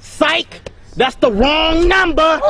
Psych! That's the wrong number!